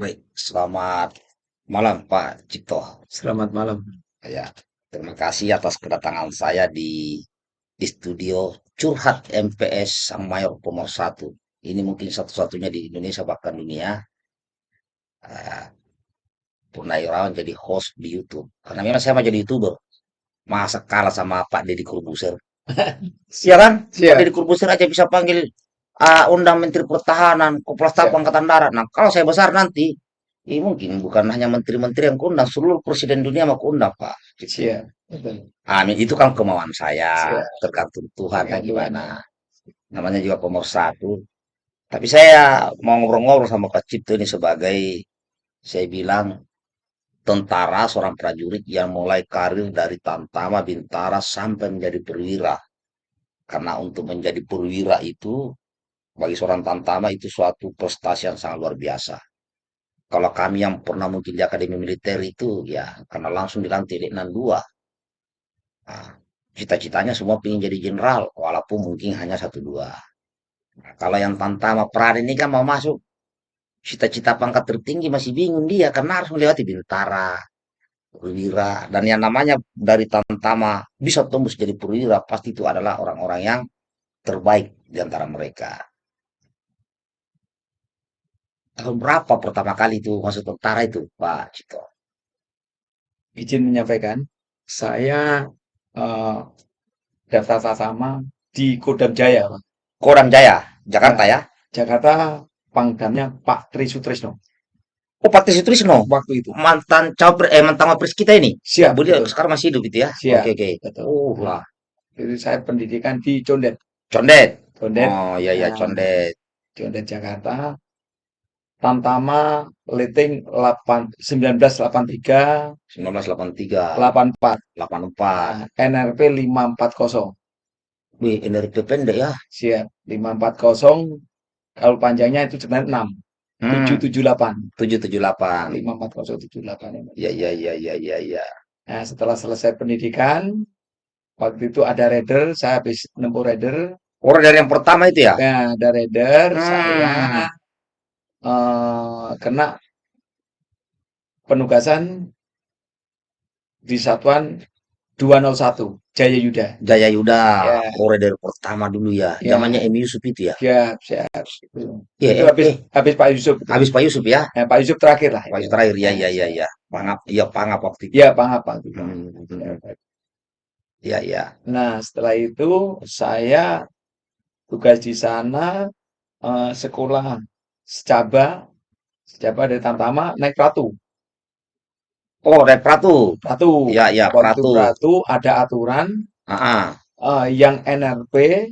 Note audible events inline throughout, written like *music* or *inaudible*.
Baik, selamat malam Pak Cipto. Selamat malam. Ya, terima kasih atas kedatangan saya di di studio Curhat MPS Sang Mayor Pemersatu. Ini mungkin satu-satunya di Indonesia bahkan dunia. Uh, Purnawirawan jadi host di YouTube. Karena memang saya mau jadi YouTuber. Masa kalah sama Pak Deddy Corbuzier. *laughs* Iya kan? Pak Deddy Corbuzier aja bisa panggil uh, undang Menteri Pertahanan, Kepala Staf Angkatan Darat. Nah, kalau saya besar nanti, ini mungkin bukan hanya menteri-menteri yang keundang, seluruh presiden dunia mau keundang, Pak. Siap. Amin. Itu kan kemauan saya, Siap. tergantung Tuhan ya, gimana. Namanya juga satu. Tapi saya mau ngobrol-ngobrol sama Pak Cipto ini sebagai, saya bilang, tentara, seorang prajurit yang mulai karir dari Tantama, Bintara, sampai menjadi perwira. Karena untuk menjadi perwira itu bagi seorang tantama itu suatu prestasi yang sangat luar biasa. Kalau kami yang pernah mungkin di akademi militer itu ya karena langsung dilantik di 62. Nah, cita-citanya semua ingin jadi jenderal walaupun mungkin hanya satu dua. Nah, kalau yang tantama peran ini kan mau masuk cita-cita pangkat tertinggi masih bingung dia karena harus melewati bintara, perwira dan yang namanya dari tantama bisa tembus jadi perwira pasti itu adalah orang-orang yang terbaik di antara mereka tahun berapa pertama kali itu masuk tentara itu, Pak Cito? Izin menyampaikan, saya uh, daftar sama di Kodam Jaya, Pak. Kodam Jaya, Jakarta ya? Jakarta, pangdamnya Pak Tri Sutrisno. Oh, Pak Tri Sutrisno? Waktu itu. Mantan cawapres, eh mantan wapres kita ini? Siap. Beliau sekarang masih hidup itu ya? Siap. Oke, oke. Oh, lah. Jadi saya pendidikan di Condet. Condet? Condet. Oh, iya, iya, nah, Condet. Condet Jakarta. Tamtama Liting 8, 1983 1983 84 84 NRP 540 Wih, NRP pendek ya? Siap 540 kalau panjangnya itu sebenarnya 6 hmm. 778 778 54078 ya ya ya ya ya ya. Nah setelah selesai pendidikan waktu itu ada raider saya habis nempuh raider. Oh raider yang pertama itu ya? Nah ada raider hmm. saya uh, kena penugasan di satuan 201 Jaya Yuda. Jaya Yuda, ya. koridor pertama dulu ya. ya. Namanya M Yusuf itu ya. Siap, siap. Ya, itu habis, eh. habis Pak Yusuf. Habis Pak Yusuf ya. ya Pak Yusuf terakhir lah. Pak Yusuf terakhir ya, ya, ya, ya. Pangap, iya Pangap waktu itu. Iya Pangap waktu itu. Hmm. Ya, ya. Nah setelah itu saya tugas di sana uh, sekolah secaba secaba dari Tamtama naik Pratu. Oh, naik Pratu. Pratu. Ya, ya, Pratu. Pratu ada aturan. Uh Uh, yang NRP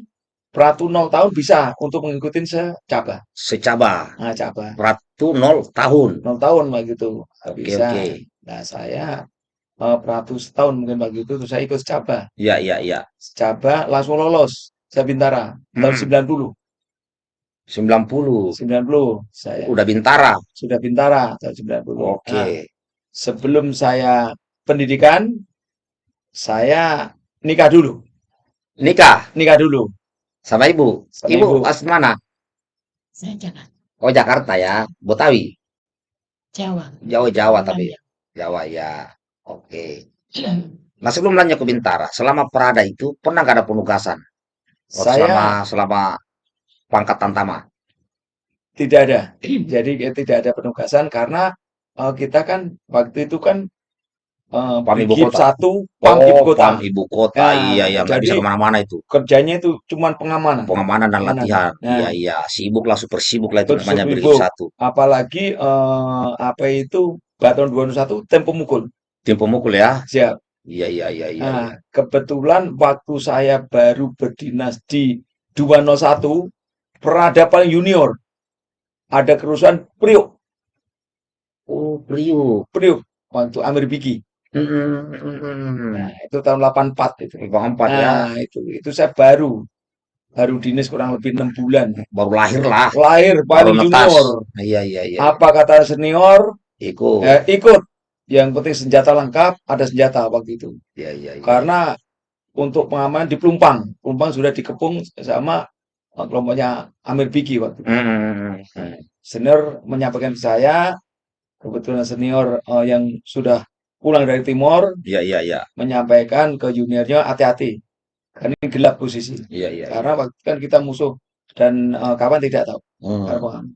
Pratu 0 tahun bisa untuk mengikuti secaba. Secaba. Nah, caba. Pratu 0 tahun. 0 tahun begitu. Oke, bisa. Okay. Nah, saya uh, Pratu setahun mungkin begitu terus saya ikut secaba. Iya, iya, iya. Secaba langsung lolos. Saya Bintara tahun hmm. 90. 90. 90. Saya. Udah Bintara. Sudah Bintara tahun 90. Oke. Okay. Nah, sebelum saya pendidikan, saya nikah dulu. Nikah? Nikah dulu. Sama ibu? Sama ibu, ibu. asli mana? Saya Jakarta. Oh Jakarta ya, Betawi? Jawa. Jawa, Jawa tapi. Jawa ya, oke. Okay. *clears throat* Nah sebelum lanjut ke Bintara, selama Perada itu pernah gak ada penugasan? Oh, saya selama selama pangkat Tantama? Tidak ada. Jadi tidak ada penugasan karena uh, kita kan waktu itu kan uh, pam ibu kota. satu pam oh, ibu kota. pam ibu kota. Nah, iya iya. Nggak bisa ke mana-mana itu. kerjanya itu cuman pengamanan. Pengamanan dan latihan. Nah, iya iya. Sibuk lah super sibuk lah itu namanya brigif satu. Apalagi uh, apa itu Baton 201 tempo mukul. Tempo mukul ya? Siap. Iya iya iya iya, nah, iya. kebetulan waktu saya baru berdinas di 201 peradaban junior ada kerusuhan Priok. Oh, Priok. Priok waktu Amir Biki. Mm -hmm. Nah, itu tahun 84 itu. 84 ya. Nah, itu itu saya baru baru dinas kurang lebih enam bulan. Baru lahir lah. Lahir paling junior. Iya iya iya. Apa kata senior? Ikut. Eh, ikut. Yang penting senjata lengkap, ada senjata waktu itu. Iya iya iya. Karena untuk pengamanan di Pelumpang, Pelumpang sudah dikepung sama kelompoknya Amir Biki waktu itu. Mm -hmm. senior menyampaikan ke saya, kebetulan senior eh, yang sudah pulang dari Timor Iya, iya, iya. menyampaikan ke juniornya hati-hati, karena ini gelap posisi. Iya, iya. Karena waktu itu kan kita musuh dan eh, kawan tidak tahu. Hmm.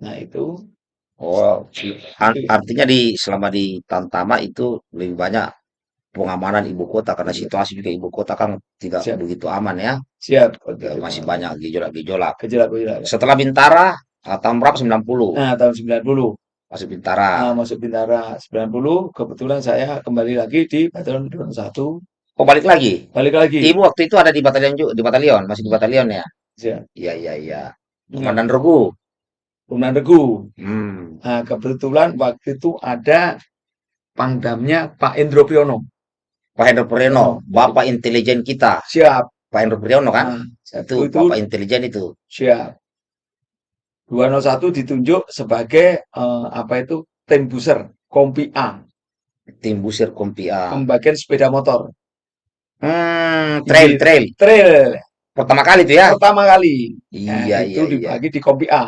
Nah itu Oh, itu artinya di selama di Tamtama itu lebih banyak pengamanan ibu kota karena situasi juga ibu kota kan tidak siap begitu aman ya. siap Ya, masih banyak gejolak-gejolak. gejolak-gejolak. Setelah Bintara, ah, tahun berapa? 90. Nah tahun 90 Masuk Bintara. Nah, masuk Bintara 90 kebetulan saya kembali lagi di Batalion Drone 1 Oh, balik lagi. balik lagi Ibu waktu itu ada di batalion juga, di batalion, masih di batalion ya? siap Iya, iya, iya. Nah, Komandan Regu. Komandan Regu Hmm. nah kebetulan waktu itu ada pangdamnya Pak Indro Priyono Pak Hendro Priyono, Oh, Bapak intelijen kita. siap Pak Hendro Priyono kan? nah, Itu itu Bapak intelijen itu. siap 201 ditunjuk sebagai eh, apa itu tim buser Kompi A Tim Busir Kompia. pembagian sepeda motor Hmm, trail, di trail. trail Pertama kali itu ya? pertama kali nah, Iya, itu iya, iya. dibagi di Kompi A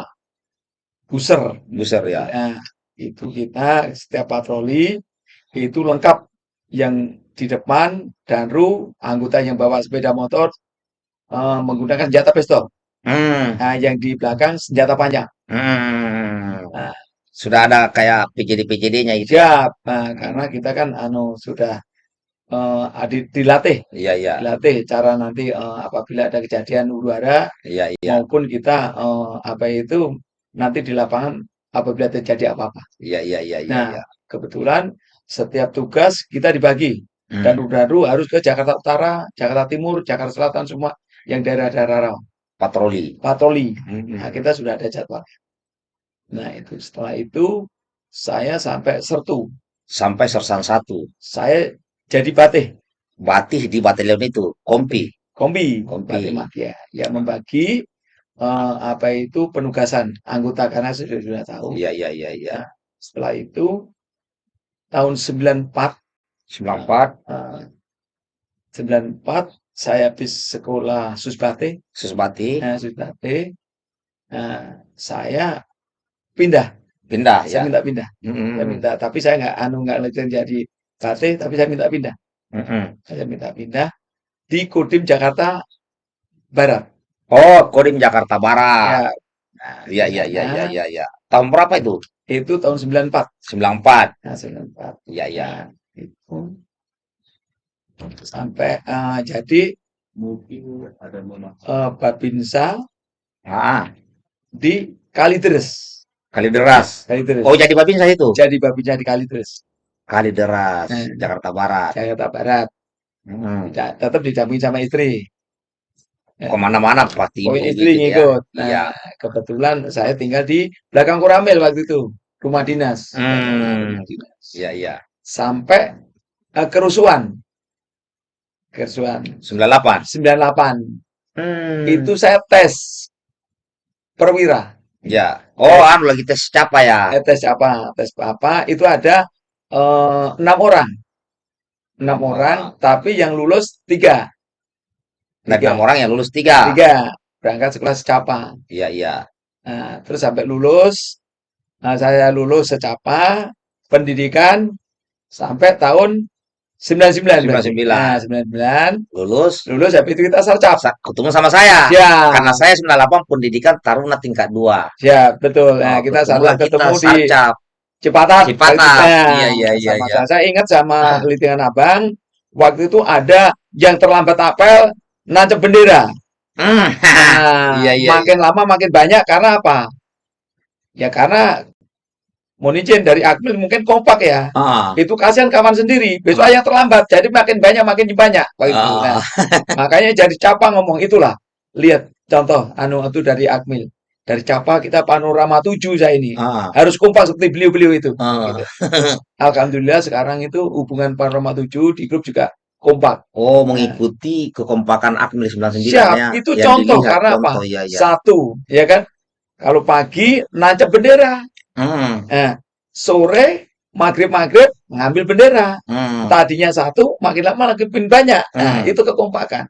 buser Busir ya. Nah, itu kita setiap patroli itu lengkap yang di depan danru anggota yang bawa sepeda motor eh, menggunakan senjata pistol. Hmm, Nah, yang di belakang senjata panjang. hmm. Nah, Sudah ada kayak PJD-PJD-nya itu. siap. Nah, karena kita kan anu sudah eh, adi- dilatih, Iya, iya. dilatih cara nanti eh, apabila ada kejadian huru hara Iya, iya. maupun kita eh, apa itu nanti di lapangan apabila terjadi apa-apa. Iya, iya, iya, iya, Nah, iya. kebetulan setiap tugas kita dibagi. Dan Hmm. Rudaru harus ke Jakarta Utara, Jakarta Timur, Jakarta Selatan semua yang daerah-daerah rawan. Patroli. Patroli. Hmm. Nah, kita sudah ada jadwal. Nah, itu setelah itu saya sampai Sertu. Sampai Sersan 1. Saya jadi batih, Batih di batalion itu. Kompi. kombi, Kompi. batih madya. Ya membagi eh, apa itu penugasan anggota karena sudah sudah tahu. Iya, iya, iya, iya. Nah, setelah itu tahun 94 94. eh, 94 saya habis sekolah Susbate Susbati. Nah, Susbate. Nah, saya pindah. Pindah Saya ya. minta pindah. Hmm. Saya minta, tapi saya nggak anu nggak lanjut jadi bate, tapi saya minta pindah. Hmm. Saya minta pindah di Kodim Jakarta Barat. Oh, Kodim Jakarta Barat. Ya, iya, iya, iya, sana iya, iya. Tahun berapa itu? itu tahun 94. 94. Nah, 94. Iya, iya. Nah, itu sampai eh, jadi eh, Babinsa Ah, di Kalideres. Kalideras. Kalideres. Oh, jadi Babinsa itu? Jadi Babinsa di Kalideres, Kalideras, Nah. Jakarta Barat. Jakarta Barat. Hmm. Tetap didampingi sama istri. Ya. Ke mana-mana pasti Oh, istri gitu ya. ngikut. Nah, Iya. kebetulan saya tinggal di belakang Koramil waktu itu, rumah dinas. Hmm. Rumah dinas. Iya, iya. Sampai eh, kerusuhan. Kerusuhan 98. 98. Hmm. Itu saya tes perwira. Ya. Oh, anu lagi tes siapa ya? Eh, tes apa? Tes apa? Itu ada eh, enam orang. Enam orang, tapi yang lulus tiga. Tiga. enam orang yang lulus tiga. Tiga. Berangkat sekolah secapa. Iya, iya. Nah, terus sampai lulus, nah, saya lulus secapa pendidikan sampai tahun 99. berarti. 99. Nah, 99. Lulus. Lulus habis itu kita sarcap. Sa- ketemu sama saya. Ya, Karena saya 98 pendidikan Taruna tingkat 2. ya betul. Nah, Oh, kita sarcap ketemu di sarcap. Cipatat. Cipatat. Nah, Iya, iya, iya, sama iya. Saya, saya ingat sama Ah. Litian Abang, waktu itu ada yang terlambat apel, nancep bendera. Hmm. *laughs* Nah, Iya, iya, makin lama makin banyak karena apa? Ya karena mohon izin dari Akmil mungkin kompak ya. Ah. Itu kasihan kawan sendiri. Besok yang terlambat. Jadi makin banyak makin banyak. Ah. Nah, makanya jadi capa ngomong itulah. Lihat contoh anu itu dari Akmil. Dari capa kita panorama 7 saya ini. Ah. Harus kompak seperti beliau-beliau itu. Ah. Gitu. Alhamdulillah sekarang itu hubungan panorama 7 di grup juga kompak. Oh, mengikuti kekompakan Akmil 99 Siap, ya. itu contoh dilihat, karena apa? contoh, ya, ya. Satu, ya kan? Kalau pagi nancep bendera. Hmm. Nah, sore maghrib-maghrib ngambil bendera. Hmm. Tadinya satu, makin lama makin banyak. Nah, Hmm. itu kekompakan.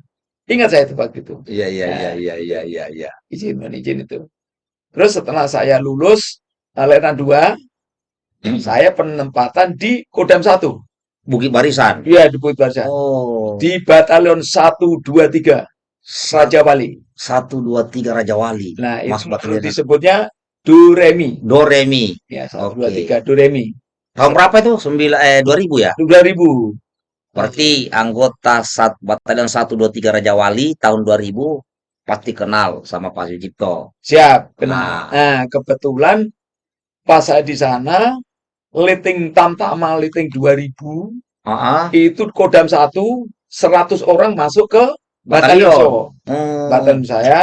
Ingat saya itu waktu itu. Iya, iya, Nah. iya, iya, iya, iya, iya. Izin, izin itu. Terus setelah saya lulus eh, Letnan 2, Hmm. saya penempatan di Kodam 1. Bukit Barisan. Iya, di Bukit Barisan. Oh. Di Batalion 123 Raja Wali. Satu dua tiga Raja Wali. Nah, Mas itu Batalion. disebutnya Duremi. Do Remi. Ya, Oke. 123 Duremi. Tahun berapa itu? Sembilan eh 2000 ya? 2000. Berarti anggota sat, Batalion 123 Raja Wali tahun 2000 pasti kenal sama Pak Sucipto. Siap, benar. Nah. Nah, kebetulan pas saya di sana, Liting Tamtama Liting 2000 Ah, itu Kodam 1 100 orang masuk ke Batalion. Batalion. Hmm. Batalion saya.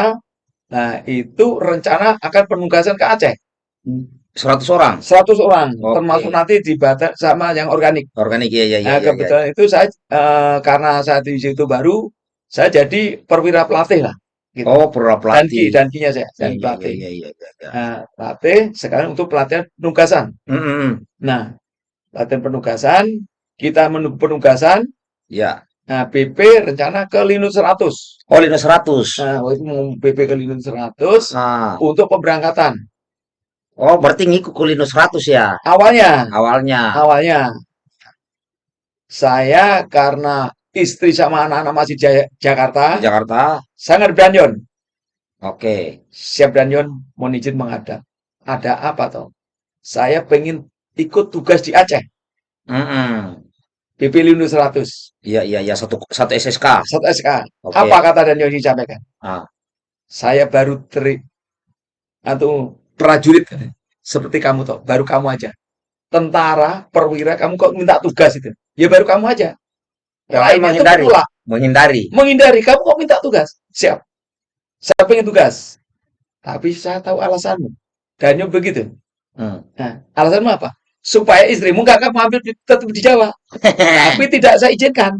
Nah, itu rencana akan penugasan ke Aceh. 100 orang 100 orang, Oke. termasuk nanti di Batak sama yang organik. organik ya ya ya. Nah, ya, ya. kebetulan itu saya eh, karena saya di situ baru, saya jadi perwira pelatih lah. Gitu. Oh, perwira pelatih. dankinya saya, Iya, dan iya, pelatih. iya, iya, iya, iya. Nah, pelatih sekarang untuk pelatihan penugasan. Mm-mm. Nah, latihan penugasan, kita menunggu penugasan. Ya. Nah, BP rencana ke Linus 100. Oh, Linus 100. Nah, waktu itu mau BP ke Linus 100 Nah. untuk pemberangkatan. Oh, berarti ngikut ke Linus 100 ya Awalnya, awalnya. awalnya saya karena istri sama anak-anak masih di Jaya- Jakarta, Jakarta. sangat Branyon. Oke. Siap Branyon, mohon izin menghadap. Ada apa toh? Saya pengen ikut tugas di Aceh, Mm-mm. BP Linus 100, Iya, iya, iya. Satu, satu SSK. satu SK. Oke. Apa kata Daniel yang disampaikan? Ah. Saya baru teri atau prajurit seperti kamu toh, baru kamu aja. Tentara, perwira, kamu kok minta tugas itu? Ya baru kamu aja. Yang lain itu menghindari. menolak, Menghindari. menghindari. Kamu kok minta tugas? Siap. Saya pengen tugas. Tapi saya tahu alasanmu. Daniel begitu. Hmm. Nah, alasanmu apa? Supaya istrimu nggak kamu ambil di- tetap di Jawa. *laughs* Tapi tidak saya izinkan.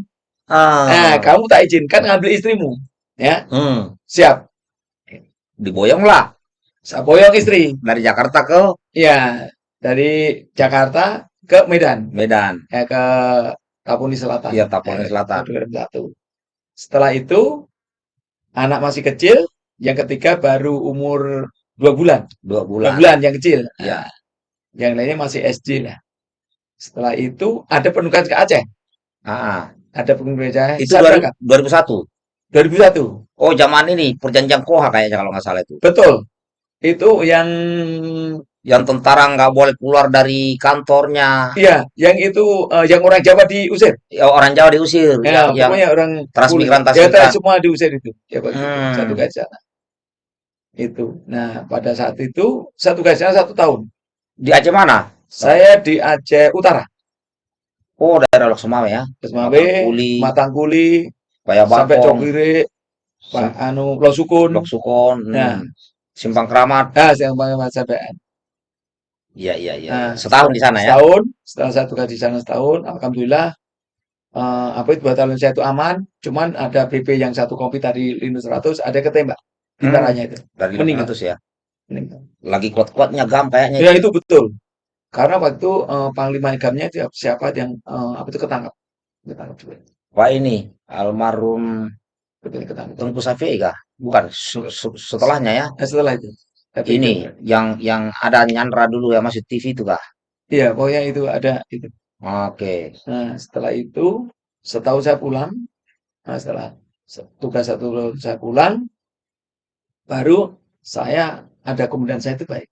Ah. Nah, kamu tak izinkan ngambil istrimu. Ya, Hmm. siap. Diboyong lah Saya boyong istri. dari Jakarta ke Ya, dari Jakarta ke Medan, Medan. ya ke Tapuni Selatan. Iya, Tapuni Eh, Selatan. Duren Satu. Setelah itu, anak masih kecil, yang ketiga baru umur dua bulan. Dua Dua bulan. bulan yang kecil. Iya. Nah, yang lainnya masih SD lah. Setelah itu, ada penugasan ke Aceh. Ah, Ada penugasan ke Aceh. itu Saya 2000 berangkat. 2001. 2001. Oh, zaman ini perjanjian Koha kayaknya kalau nggak salah itu. Betul. Itu yang, Yang tentara nggak boleh keluar dari kantornya. iya, yang itu, eh, yang orang Jawa diusir. Ya, orang Jawa diusir. Ya, yang, yang pokoknya orang transmigran, kulit. Ya, semua diusir itu. Ya. Hmm. Satu sana. Itu. Nah, pada saat itu, satu sana satu tahun. Di Aceh mana? Saya di Aceh Utara. Oh, daerah Lok Sumawe ya. Kesmawe, Matangkuli, Matangkuli, sampai Cokire, Pak Anu, Losukun. Lok Sukon, Nah. Simpang Keramat. Nah, yang banyak sampean. Iya, iya, iya. Nah, Setahun di sana ya. Setahun, setelah saya tugas di sana setahun, alhamdulillah eh, apa itu batalion saya itu aman, cuman ada BP yang satu kopi tadi Linus 100 ada ketembak Hmm. itu. Dari Meninggal. 500 ya. Lagi kuat-kuatnya gam kayaknya. Ya itu betul. Karena waktu itu eh, Panglima Igamnya itu siapa yang eh, apa itu ketangkap. Ketangkap juga. Pak ini almarhum. Tengku Safei kah? Bukan, se- se- setelahnya ya. Nah, setelah itu. Tapi Ini itu- yang yang ada Nyandra dulu ya masih TV itu kah? Iya, pokoknya itu ada itu. Oke. Nah, setelah itu setahun saya pulang. Nah, setelah se- tugas satu saya pulang, baru saya ada komandan saya itu baik.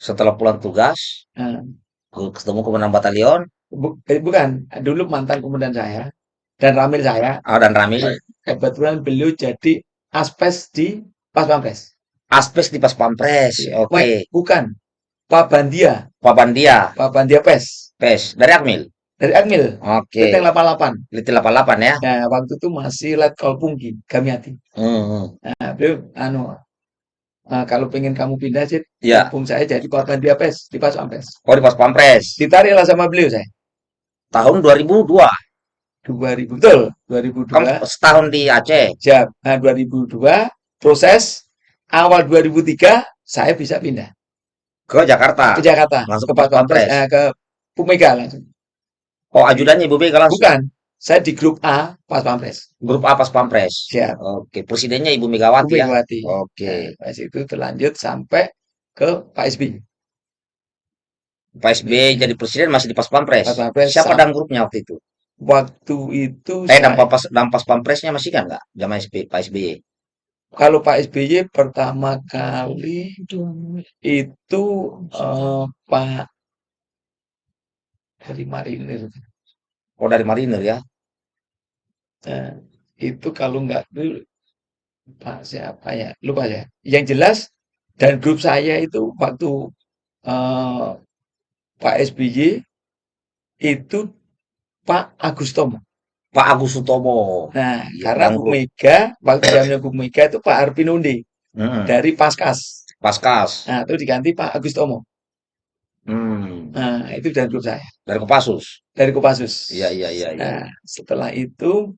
Setelah pulang tugas, ke- ketemu komandan batalion, eh, bukan, dulu mantan komandan saya dan Ramil saya, ah, dan Ramil, kebetulan beliau jadi aspes di Pas Pampres. Aspes di Pas Pampres. Iya. Oke. Wait, bukan. Pak Bandia, Papandia, Pak Bandia Pes PES dari Akmil. dari Akmil, Oke. Leteng 88. Liti 88 ya. Nah, waktu itu masih Letkol Pungki, Gamiati. Hmm, hmm. Nah, beliau anu eh, kalau pengen kamu pindah sih, Ya. kampung saya jadi Pak Bandia Pes di Pas Pampres. Oh di Pas Pampres. Ditariklah sama beliau saya. Tahun 2002. 2000 betul, 2002. Kamu setahun di Aceh. Siap. Nah, 2002 proses awal 2003 saya bisa pindah Ke Jakarta. ke Jakarta, Langsung ke Pas Pampres, Pampres. eh, ke Bumega langsung. Oh ajudannya Ibu Mega langsung. Bukan, saya di grup A Pas Pampres. Grup A Pas Pampres. Siap. Oke. Presidennya Ibu Megawati Bu ya. Megawati. Oke. Nah, pas itu terlanjut sampai ke Pak SBY. Pak SBY jadi presiden masih di pas pampres. Pas Pampres Siapa dan grupnya waktu itu? Waktu itu Eh, saya- pas, dan pas pampresnya masih kan nggak? Zaman SBY, Pak SBY. kalau Pak SBY pertama kali itu eh, Pak dari Marinir. Oh, dari Marinir ya? Nah, itu kalau nggak dulu Pak siapa ya? Lupa ya. Yang jelas dan grup saya itu waktu eh, Pak SBY itu Pak Agus Tomo. Pak Agus Sutomo. Nah, Iya, karena Bu. Mega waktu zamannya Bu Mega itu Pak Arpinundi Hmm, dari Paskas. Paskas. Nah, itu diganti Pak Agus Tomo. Hmm, Nah, itu dari grup saya, dari Kopassus. dari Kopassus. Iya, iya, iya, iya. Nah, setelah itu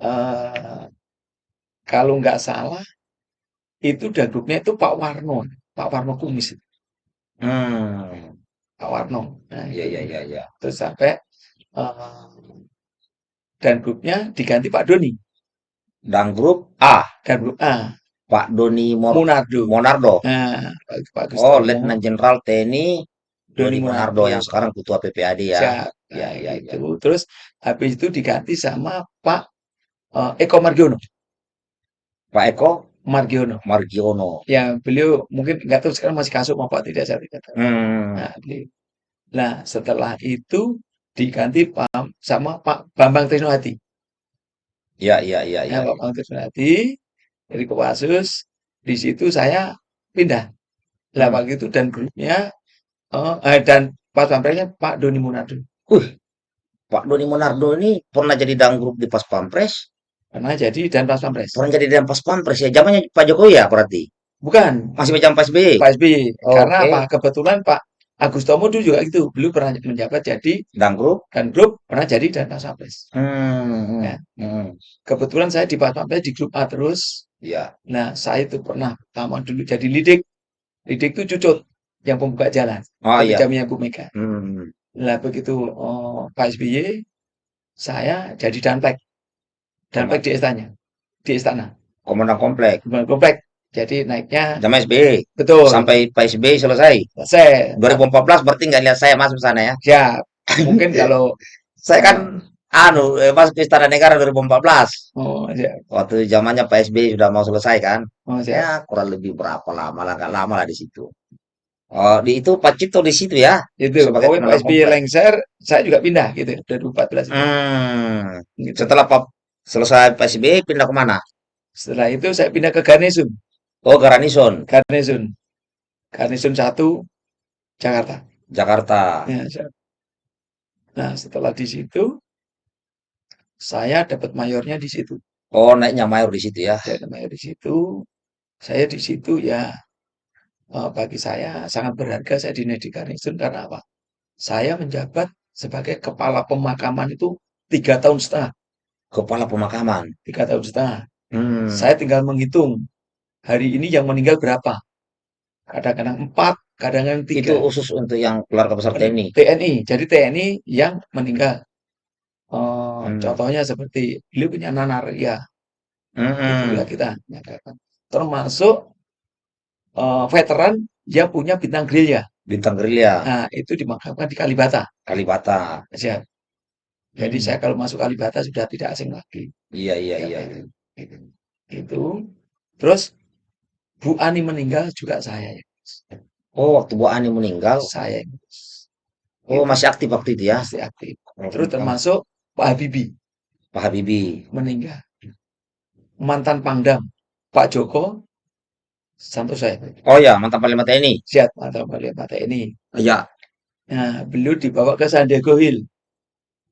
eh kalau nggak salah itu dan grupnya itu Pak Warno, Pak Warno Kumis, Hmm, Pak Warno. Nah, iya, itu. iya, iya, iya. Terus sampai eh, dan grupnya diganti Pak Doni Dan grup A, dan grup A Pak Doni Mor Munardo. Monardo. Nah, Pak Oh, Letnan Jenderal TNI Doni Doni Monardo Monardo. yang sekarang ketua PPAD ya. Siap. Iya, Nah, iya, iya. gitu. Terus habis itu diganti sama Pak eh, Eko Margiono. Pak Eko Margiono. Margiono. Ya, beliau mungkin nggak tahu sekarang masih kasuk apa tidak saya tidak tahu. Hmm, Nah, beliau. Nah, setelah itu diganti Pak sama Pak Bambang Trisnohati. iya, iya, iya. Ya, Pak Bambang Trisnohati dari Kopassus. Di situ saya pindah. Lah Hmm. waktu itu dan grupnya eh, eh, dan pas pampresnya Pak Doni Munardo. Wih, Pak Doni Monardo ini pernah jadi dan grup di pas pampres, Pernah jadi dan pas pampres. pernah jadi dan pas pampres ya. Zamannya Pak Jokowi ya berarti. Bukan Masih macam Pak SBY. Pak SBY. Karena Oke. apa? Kebetulan Pak Agus Tomo dulu juga gitu. Beliau pernah menjabat jadi Dan grup. dan grup pernah jadi dan pas pampres. Hmm, Ya. hmm, Kebetulan saya di pas pampres di grup A terus. ya. Nah, saya itu pernah pertama dulu jadi lidik. Lidik itu cucut yang pembuka jalan. Oh iya. Jamnya Bu Mega. Hmm, Nah, begitu oh, Pak SBY, saya jadi danpek. Danpek di istana. Di istana. Komandan komplek. Bukan komplek. Jadi naiknya Zaman SBY. betul. Sampai Pak SBY selesai. Selesai. 2014 berarti nggak lihat saya masuk sana ya. Siap. Mungkin kalau *laughs* Saya kan anu eh, masuk ke Istana Negara 2014. oh, siap. Waktu zamannya Pak SBY sudah mau selesai kan. Oh, siap. Ya kurang lebih berapa lama lah, nggak lama lah di situ. Oh, di itu Pak Cipto di situ ya. Itu Sebagai Pak komandan SBY lengser, saya juga pindah gitu 2014 itu. Hmm. Gitu. Setelah Pak selesai Pak SBY pindah ke mana? Setelah itu saya pindah ke Garnisun, Oh, Garanison, Garnisun, Garnisun 1 Jakarta. Jakarta. Ya. Nah, setelah di situ saya dapat mayornya di situ. Oh, naiknya mayor di situ ya. Saya mayor di situ. Saya di situ ya eh, bagi saya sangat berharga saya di di Garnisun karena apa? Saya menjabat sebagai kepala pemakaman itu tiga tahun setengah, Kepala pemakaman. tahun setengah. Hmm. Saya tinggal menghitung hari ini yang meninggal berapa. Kadang-kadang empat, kadang-kadang Itu tiga. khusus untuk yang keluarga besar TNI. TNI. Jadi TNI yang meninggal. Eh, Hmm. Contohnya seperti beliau punya nanaria, itu Hmm. juga kita nyatakan. Termasuk eh, veteran yang punya bintang gerilya. Bintang gerilya, Nah, itu dimakamkan di Kalibata. Kalibata. Siap. Jadi Hmm. saya kalau masuk Kalibata sudah tidak asing lagi. Iya, iya, Ya, iya. itu. Itu. Itu. Terus Bu Ani meninggal juga saya. ngurus. Oh, waktu Bu Ani meninggal, Saya oh Itu masih aktif waktu itu ya. masih aktif. Oh, Terus termasuk Pak Habibie Pak Habibie. meninggal. Mantan Pangdam Pak Joko Santoso ya. Oh ya, mantan Panglima TNI. Siap mantan Panglima TNI. Iya. Nah, beliau dibawa ke San Diego Hill.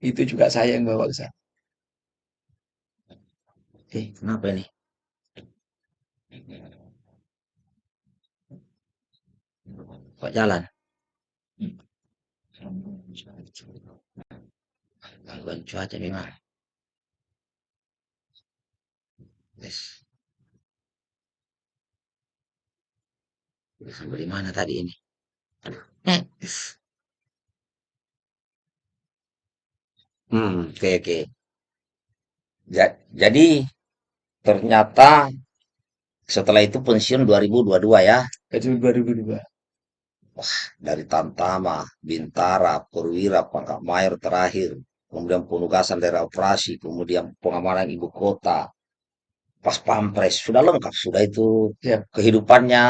Itu juga saya yang bawa ke sana. Eh, kenapa ini? Kok jalan? Gangguan cuaca memang. Yes. Sampai di mana tadi ini? Aduh. Hmm, oke oke. Ja- jadi ternyata Setelah itu pensiun 2022 ya. pensiun 2002. Dari Tamtama, Bintara, Perwira, Pangkat Mayor terakhir. Kemudian penugasan daerah operasi, kemudian pengamanan ibu kota. Pas pampres, sudah lengkap. Sudah itu Siap. kehidupannya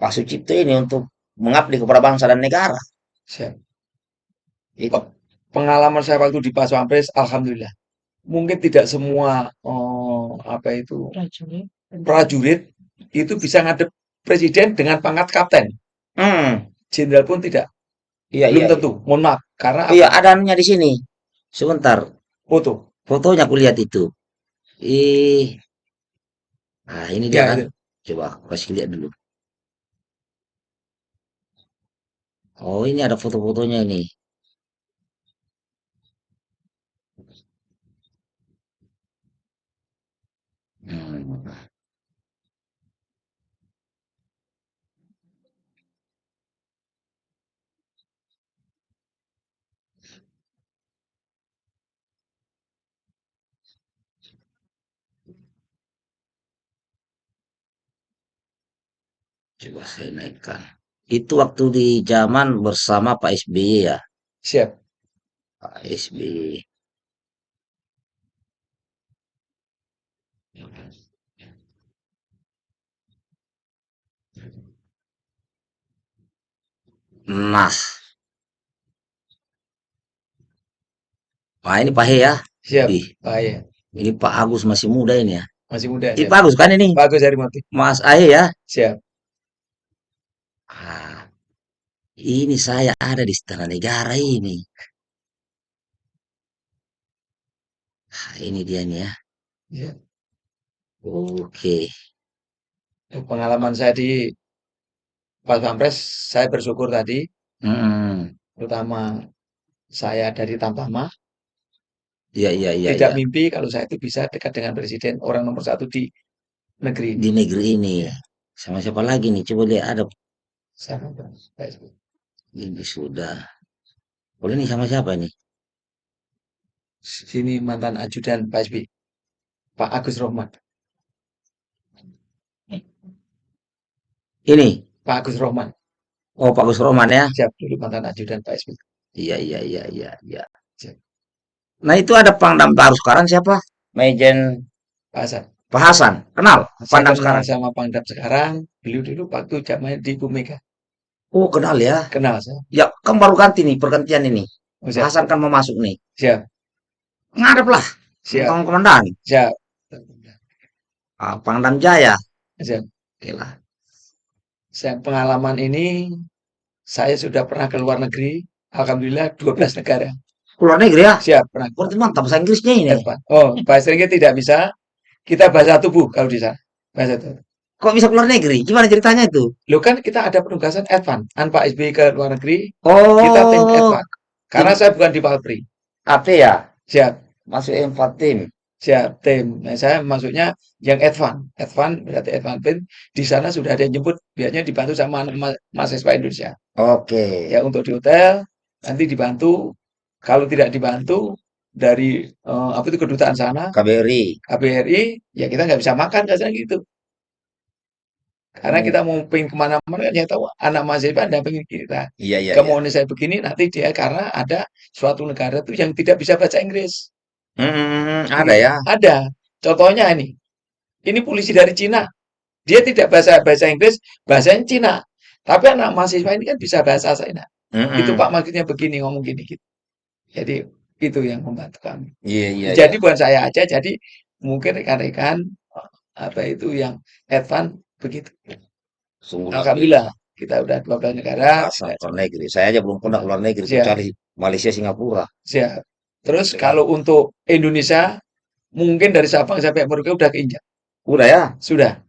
Pak Sucipto ini untuk mengabdi kepada bangsa dan negara. Siap. Itu. Pengalaman saya waktu di Pas Pampres, alhamdulillah. Mungkin tidak semua oh, apa itu prajurit. prajurit itu bisa ngadep presiden dengan pangkat kapten. Hmm. Jenderal pun tidak. Iya, Belum iya, tentu. Mohon maaf. Karena apa? Iya, ada anunya di sini. Sebentar, foto. fotonya aku lihat itu. Ih. Nah, ini dia Ya, kan. itu. Coba aku kasih lihat dulu. Oh, ini ada foto-fotonya ini. Hmm. Coba saya naikkan. Itu waktu di zaman bersama Pak SBY ya. Siap. Pak SBY. Nah, nah ini Pak He ya. Siap. Wih, Bahaya. ini Pak Agus masih muda ini ya. Masih muda. Ini. Pak Agus kan ini. Bagus dari motif. Mas Ahe ya. Siap. Ah, ini saya ada di Istana Negara ini. Ah, ini dia nih ya. Siap. Oke. Pengalaman saya di Pas Pampres, saya bersyukur tadi, Hmm. terutama saya dari Tamtama, Iya, iya, iya, tidak iya. mimpi kalau saya itu bisa dekat dengan presiden orang nomor satu di negeri ini. Di negeri ini. Ya. Sama siapa lagi nih? Coba lihat ada. Sama Pak. Ini sudah. Boleh nih sama siapa nih? Sini mantan ajudan Pak SBY. Pak Agus Rohman. Ini. Pak Agus Rohman. Oh, Pak Gus Roman ya. Siap dulu mantan ajudan Pak SBY. Iya, iya, iya, iya, iya. Nah, itu ada Pangdam baru sekarang siapa? Mejen Pak Hasan. Pak Hasan. Kenal Saya kenal sekarang? sama Pangdam sekarang. Beliau dulu waktu zamannya di Bumega. Oh, kenal ya. Kenal saya. Ya, kan baru ganti nih pergantian ini. Oh, Pak siap. Hasan kan mau masuk nih. Siap. Ngadep lah. Siap. Kamu komandan. Siap. Ah, Pangdam Jaya. Siap. Oke lah. Saya pengalaman ini saya sudah pernah ke luar negeri. Alhamdulillah 12 negara. Keluar negeri ya. Siap pernah. Berarti mantap bahasa Inggrisnya ini. Oh, bahasa Inggris tidak bisa. Kita bahasa tubuh kalau di sana. Bahasa tubuh. Kok bisa keluar negeri? Gimana ceritanya itu? Lo kan kita ada penugasan advance. An Pak SBY ke luar negeri, Oh, kita tim advance. Karena saya bukan di Palpri. apa ya? Siap. Masuk empat tim. Siap tim. Nah, saya masuknya yang advance. Advance berarti advance tim. Di sana sudah ada yang jemput. Biasanya dibantu sama mahasiswa Indonesia. Oke. Ya untuk di hotel nanti dibantu. Kalau tidak dibantu dari eh, apa itu kedutaan sana, KBRI. KBRI, ya kita nggak bisa makan kasarnya gitu. Karena Oh. kita mau pengen ke mana-mana, kan yang tahu anak mahasiswa ada pengen kita. Iya, iya, iya. Kemauan saya begini, nanti dia karena ada suatu negara tuh yang tidak bisa baca Inggris. Hmm, ada ya. Ada. Contohnya ini. Ini polisi dari Cina. Dia tidak bahasa bahasa Inggris, bahasanya Cina. Tapi anak mahasiswa ini kan bisa bahasa China. Hmm, Itu Pak maksudnya begini, ngomong gini gitu. Jadi itu yang membantu kami. Iya, iya, Jadi iya. bukan saya aja, jadi mungkin rekan-rekan apa itu yang advance begitu. Sungguh luar Alhamdulillah kita udah 12 negara. keluar negeri. Saya aja belum pernah keluar negeri Siap. kecuali Malaysia, Singapura. Siap. Terus Siap. kalau untuk Indonesia mungkin dari Sabang sampai Merauke udah keinjak. Udah ya? Sudah.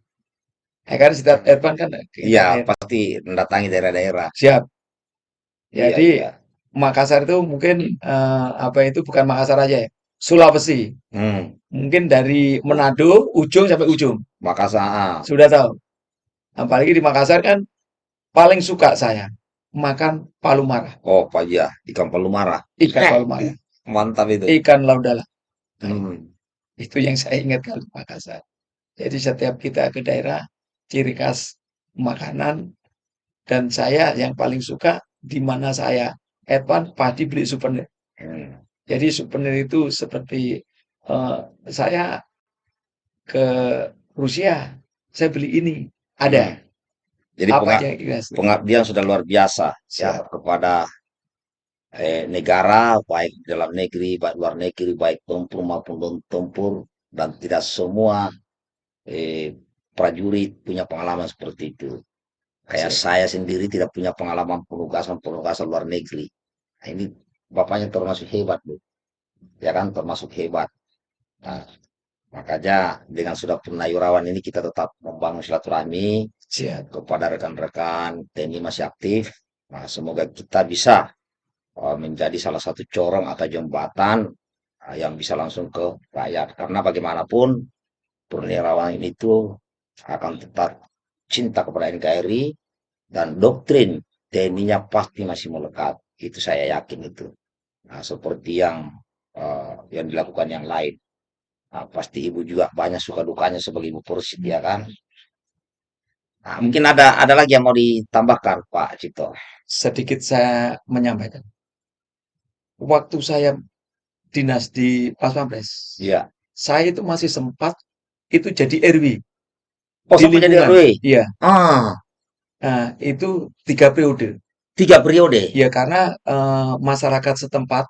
Ya kan setiap Ervan kan Iya, pasti mendatangi daerah-daerah. Siap. Iya, Jadi iya. Makassar itu mungkin eh, apa itu bukan Makassar aja ya. Sulawesi. Hmm, Mungkin dari Manado ujung sampai ujung. Makassar. ah. Sudah tahu. Apalagi di Makassar kan paling suka saya makan palu marah. Oh, Pak ya, ikan palu marah. Ikan palu marah. *laughs* Mantap itu. Ikan laudala. Hmm. Itu yang saya ingat kalau di Makassar. Jadi setiap kita ke daerah, ciri khas makanan dan saya yang paling suka di mana saya Evan pasti beli souvenir. Hmm. Jadi souvenir itu seperti eh, saya ke Rusia, saya beli ini ada. Hmm. Jadi Apa penga- yang kita suka? pengabdian sudah luar biasa ya Siap. kepada eh, negara baik dalam negeri baik luar negeri baik tempur maupun non tempur dan tidak semua eh, prajurit punya pengalaman seperti itu. Kayak Siap. saya sendiri tidak punya pengalaman penugasan-penugasan luar negeri. Nah, ini bapaknya termasuk hebat, Bu. Ya kan, termasuk hebat. Nah, makanya dengan sudah purnawirawan ini kita tetap membangun silaturahmi Siap. kepada rekan-rekan TNI masih aktif. Nah, semoga kita bisa uh, menjadi salah satu corong atau jembatan uh, yang bisa langsung ke rakyat. Karena bagaimanapun purnawirawan itu akan tetap cinta kepada NKRI dan doktrin TNI-nya pasti masih melekat. Itu saya yakin itu. Nah, seperti yang uh, yang dilakukan yang lain. Nah, pasti ibu juga banyak suka dukanya sebagai ibu Pursid ya kan. Nah, mungkin ada ada lagi yang mau ditambahkan Pak Cipto. Sedikit saya menyampaikan. Waktu saya dinas di Pas Pampres, Iya. saya itu masih sempat itu jadi RW Oh, di sampai jadi lingkungan. RW. Iya. Ah, Nah, itu tiga periode. Tiga periode. Ya, karena eh, masyarakat setempat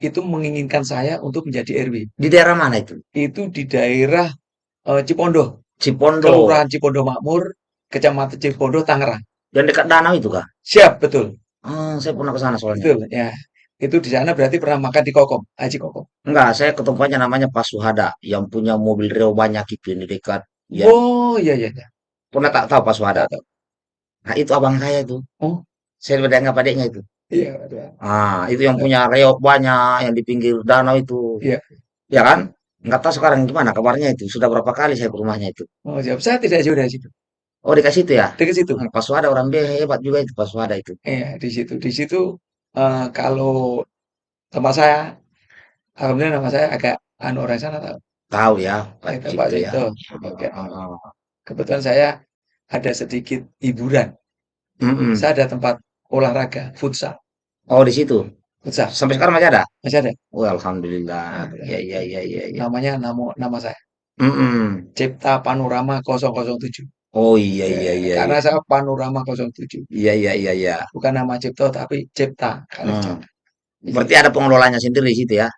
itu menginginkan saya untuk menjadi RW. Di daerah mana itu? Itu di daerah eh, Cipondoh, Cipondo. Kelurahan Cipondoh Makmur, Kecamatan Cipondoh, Tangerang. Yang dekat danau itu kah? Siap, betul. Ah, saya pernah ke sana soalnya. Betul, ya. Itu di sana berarti pernah makan di Kokom, Haji Kokom. Enggak, saya ke tempatnya namanya Pak Suhada yang punya mobil Rio banyak itu yang di dekat. Ya, Oh, iya, iya, iya. pernah tak tahu Pak Suhada? Tahu, tahu. Nah, itu abang saya itu. Oh, Saya udah nggak adiknya itu. iya, ada. Ah, itu yang punya reok banyak yang di pinggir danau itu. Iya. Ya kan? Nggak tahu sekarang gimana kabarnya itu. Sudah berapa kali saya ke rumahnya itu. Oh, siap. Saya tidak jauh dari situ. Oh, dikasih itu ya? Dekat situ. Hmm, Pak Suhada orang dia hebat juga itu Pak Suhada itu. Iya, di situ. Di situ eh, kalau tempat saya, alhamdulillah nama saya agak anu orang sana tahu. Tahu ya, Pak Itu Pak Cipto ya. Cipto. Ah, Oke. ah, ah. Kebetulan saya ada sedikit hiburan. Mm-mm. Saya ada tempat olahraga, futsal. Oh, di situ. Futsal. Sampai sekarang masih ada? Masih ada. Oh, alhamdulillah. Alhamdulillah. Ya, ya, ya, ya, ya. Namanya nama nama saya. Mm-mm. Cipta Panorama 007. Oh, iya, iya, Ya, iya, karena iya. saya Panorama 07. Iya, iya, iya, iya. Bukan nama Cipto tapi Cipta. Hmm. Cipta. Berarti ada pengelolanya sendiri di situ ya?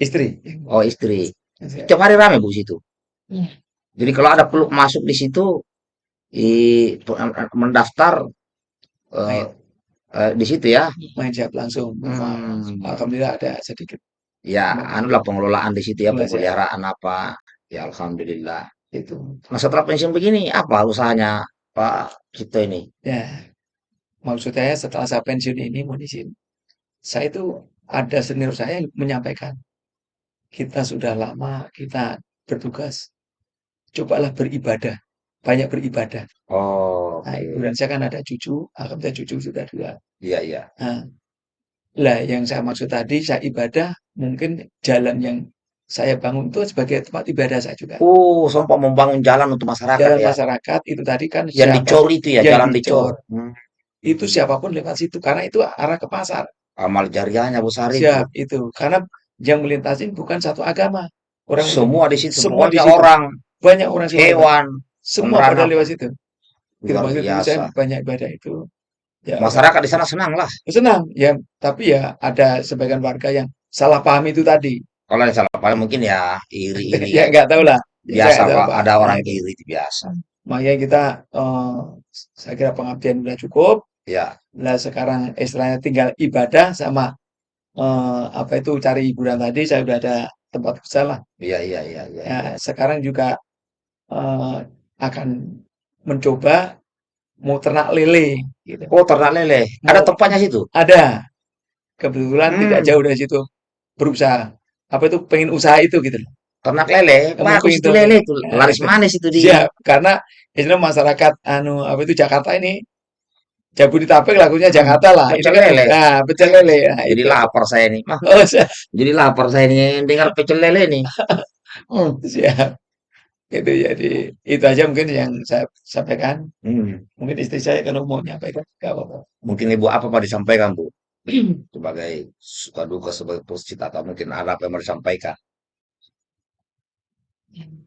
Istri. Oh, istri. Siap. Tiap hari rame Bu situ. Iya. Jadi kalau ada peluk masuk di situ, i, mendaftar eh, Eh, di situ ya. main siap langsung. Hmm. Alhamdulillah ada sedikit. Ya, anulah pengelolaan di situ ya, Mulai saya pemeliharaan apa. Ya, alhamdulillah. itu. Nah, setelah pensiun begini, apa usahanya Pak Cipto ini? Ya, maksud saya setelah saya pensiun ini, mohon izin, saya itu ada senior saya yang menyampaikan, kita sudah lama kita bertugas, cobalah beribadah, banyak beribadah. Oh, Nah, oke. kemudian saya kan ada cucu, alhamdulillah cucu sudah dua. Iya, iya. Nah, lah yang saya maksud tadi, saya ibadah, mungkin jalan yang saya bangun itu sebagai tempat ibadah saya juga. Oh, sempat membangun jalan untuk masyarakat Jalan ya. masyarakat itu tadi kan Yang siapa dicor itu ya, jalan dicor. dicor, Hmm. itu siapa pun lewat situ, karena itu arah ke pasar. Amal jariahnya besar itu. Siap, itu. Karena yang melintasin bukan satu agama. Orang itu Semua di situ, semua di situ. orang, Banyak orang hewan, Semua pada lewat situ. Itu Luar maksud saya banyak ibadah itu. Ya, Masyarakat di sana senang lah. senang ya, tapi ya ada sebagian warga yang salah paham itu tadi. Kalau yang salah paham mungkin ya iri-iri Ya *laughs* ya. nggak tahu lah. Ya, Biasa nggak Pak, ada orang Nah, itu. iri itu biasa. Makanya kita, eh, saya kira pengabdian sudah cukup. Ya, Nah sekarang istilahnya tinggal ibadah sama eh, apa itu cari hiburan tadi. Saya sudah ada tempat futsal lah. iya, iya, iya, iya. Ya, sekarang juga eh, akan mencoba mau ternak lele gitu. Oh, ternak lele. Ada Mau tempatnya situ? ada kebetulan tidak Hmm, jauh dari situ berusaha. Apa itu pengen usaha itu gitu loh. ternak lele. Bagus itu lele itu. Nah, Laris manis itu di. Siap, karena istilah masyarakat anu apa itu Jakarta ini Jabodetabek lagunya Jakarta lah. Pecel kan lele. nah pecel lele. Nah, Jadi itu. lapar saya nih. Oh, jadi lapar saya nih dengar pecel lele nih. *laughs* Hmm. siap. Itu jadi itu aja mungkin yang saya sampaikan. Hmm. Mungkin istri saya kalau mau nyampaikan nggak apa-apa. Mungkin Ibu apa mau disampaikan, Bu? *clears throat* Sebagai suka duka sebagai positif atau mungkin ada apa yang mau disampaikan? Dan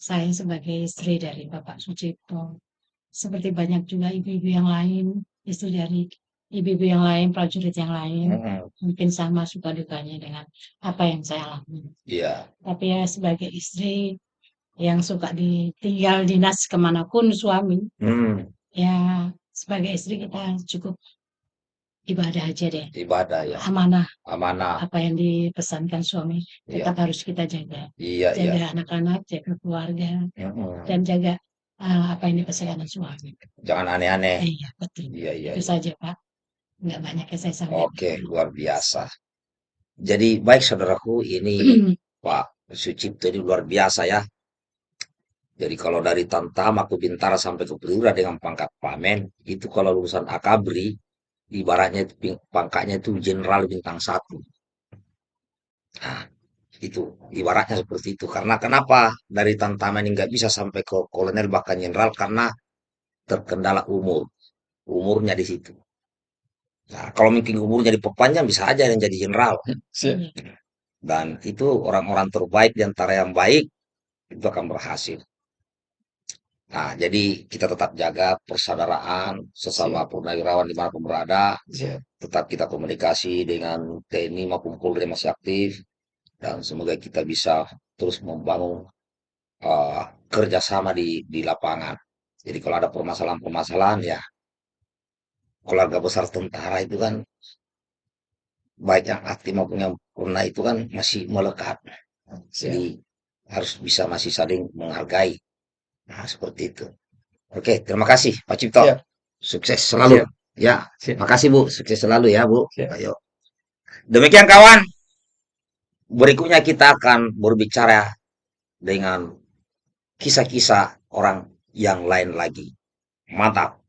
saya sebagai istri dari Bapak Sucipto, seperti banyak juga ibu-ibu yang lain, istri dari ibu-ibu yang lain, prajurit yang lain, Mm-mm. mungkin sama suka dukanya dengan apa yang saya alami. Iya, Tapi ya sebagai istri yang suka ditinggal dinas ke mana pun suami, Hmm. ya sebagai istri kita cukup ibadah aja deh. ibadah ya, Amanah amanah. apa yang dipesankan suami Iya, tetap harus kita jaga. iya, iya. Jaga anak-anak, jaga keluarga, Mm-mm. dan jaga uh, apa yang dipesankan suami. Jangan aneh-aneh. Iya, betul. Iya, iya, Itu iya. saja, Pak. Nggak banyak yang saya sampaikan. Oke, luar biasa. Jadi baik saudaraku, ini *clears throat* Pak Sucipto ini luar biasa ya. Jadi kalau dari Tantam aku Bintara sampai ke Pelura dengan pangkat pamen, itu kalau lulusan Akabri, ibaratnya pangkatnya itu jenderal bintang satu. Nah, itu ibaratnya seperti itu. Karena kenapa dari Tantaman ini nggak bisa sampai ke kolonel bahkan jenderal karena terkendala umur. Umurnya di situ. Nah, kalau mungkin umurnya diperpanjang bisa aja yang jadi jenderal. Iya. Dan itu orang-orang terbaik di antara yang baik itu akan berhasil. Nah, jadi kita tetap jaga persaudaraan sesama purnawirawan di mana pun berada. Siap. Tetap kita komunikasi dengan TNI maupun Polri yang masih aktif. Dan semoga kita bisa terus membangun eh, kerjasama di, di lapangan. Jadi kalau ada permasalahan-permasalahan ya keluarga besar tentara itu kan baik yang aktif maupun yang purna itu kan masih melekat. Siap. Jadi harus bisa masih saling menghargai. Nah, seperti itu. Oke, terima kasih Pak Cipto. Siap. Sukses selalu. Siap. Ya, Siap. makasih Bu. Sukses selalu ya Bu. Siap. Ayo. Demikian kawan. Berikutnya kita akan berbicara dengan kisah-kisah orang yang lain lagi. Mantap.